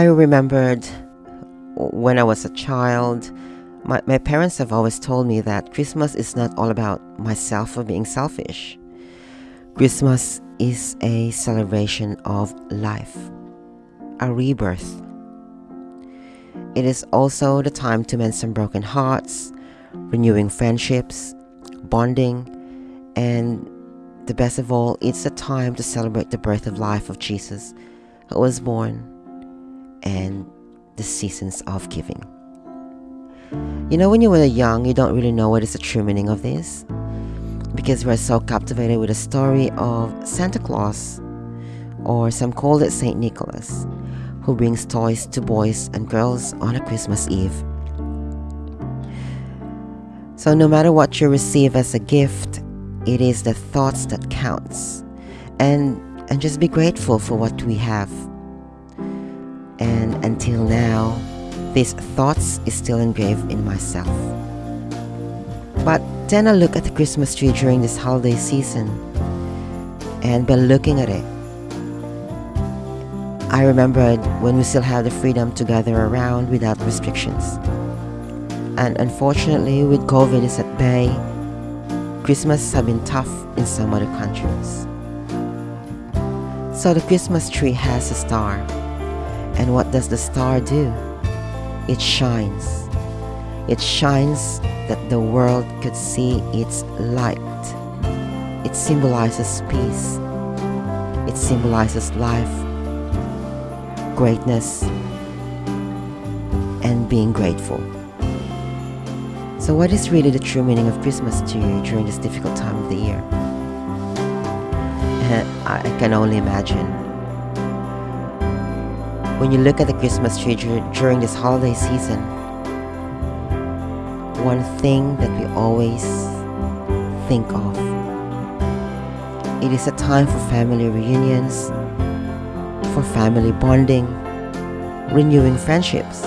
I remembered when I was a child, my, my parents have always told me that Christmas is not all about myself or being selfish. Christmas is a celebration of life, a rebirth. It is also the time to mend some broken hearts, renewing friendships, bonding, and the best of all, it's a time to celebrate the birth of life of Jesus, who was born, and the seasons of giving. You know, when you were young, you don't really know what is the true meaning of this because we're so captivated with the story of Santa Claus, or some call it Saint Nicholas, who brings toys to boys and girls on a Christmas Eve. So no matter what you receive as a gift, it is the thoughts that counts. And and just be grateful for what we have. And until now, these thoughts is still engraved in myself. But then I look at the Christmas tree during this holiday season, and by looking at it, I remembered when we still had the freedom to gather around without restrictions. And unfortunately, with COVID is at bay, Christmas have been tough in some other countries. So the Christmas tree has a star. And what does the star do? It shines. It shines that the world could see its light. It symbolizes peace. It symbolizes life, greatness, and being grateful. So, what is really the true meaning of Christmas to you during this difficult time of the year? I can only imagine. When you look at the Christmas tree during this holiday season, one thing that we always think of it is a time for family reunions, for family bonding, renewing friendships,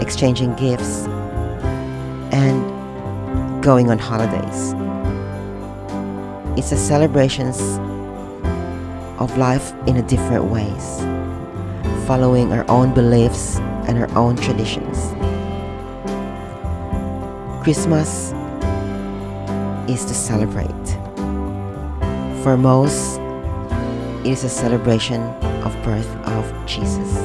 exchanging gifts, and going on holidays. It's a celebrations of life in a different ways, following our own beliefs and our own traditions. Christmas is to celebrate. For most, it is a celebration of birth of Jesus.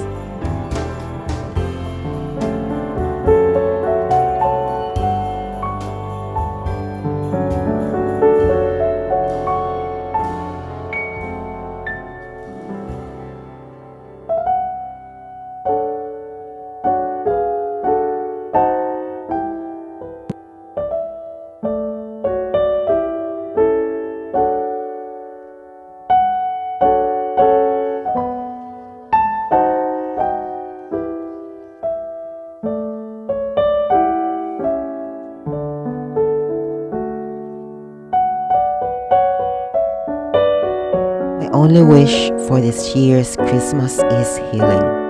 Only wish for this year's Christmas is healing.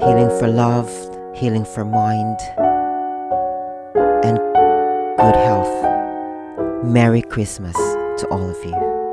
Healing for love, healing for mind, and good health. Merry Christmas to all of you.